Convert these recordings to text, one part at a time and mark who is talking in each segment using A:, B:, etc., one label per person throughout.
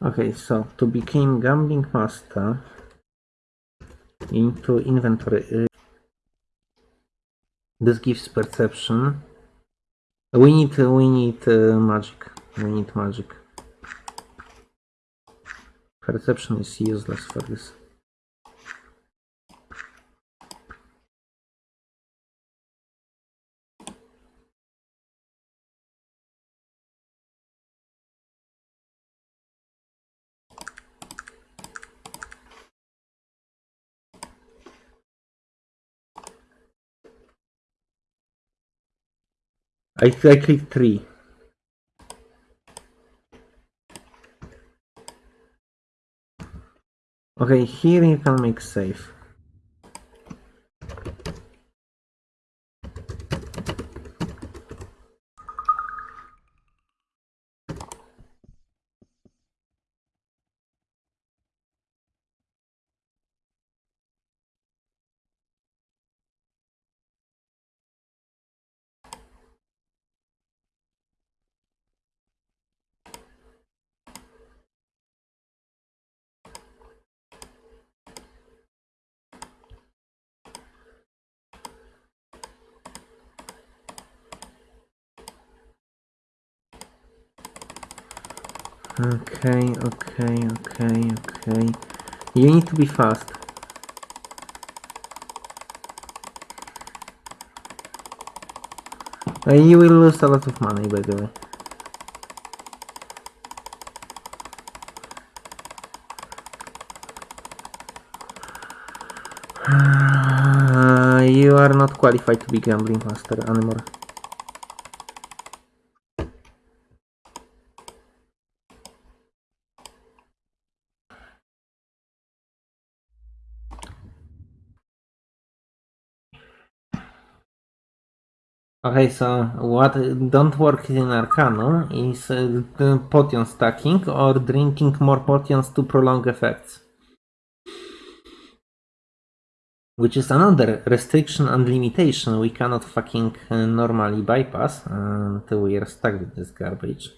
A: Okay, so to become gambling master into inventory. This gives perception. We need we need uh, magic. We need magic. Perception is useless for this. I, I click three. Okay, here you can make save. Okay, okay, okay, okay. You need to be fast. And you will lose a lot of money, by the way. Uh, you are not qualified to be gambling master anymore. Okay, so what don't work in Arcanum is uh, potion stacking or drinking more potions to prolong effects. Which is another restriction and limitation we cannot fucking uh, normally bypass until we are stuck with this garbage.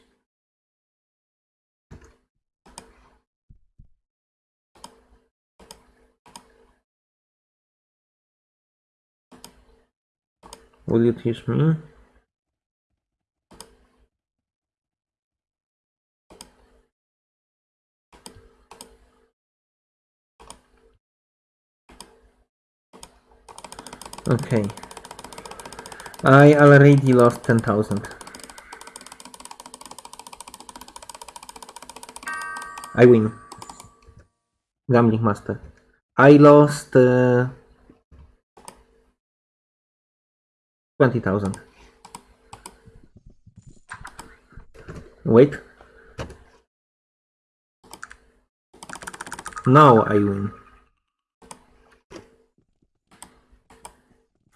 A: Will you teach me? Okay. I already lost 10,000. I win. Gambling master. I lost uh, 20,000. Wait. Now I win.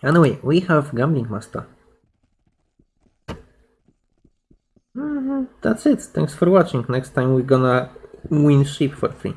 A: Anyway, we have Gambling Master. Mhm, That's it. Thanks for watching. Next time we're gonna win ship for free.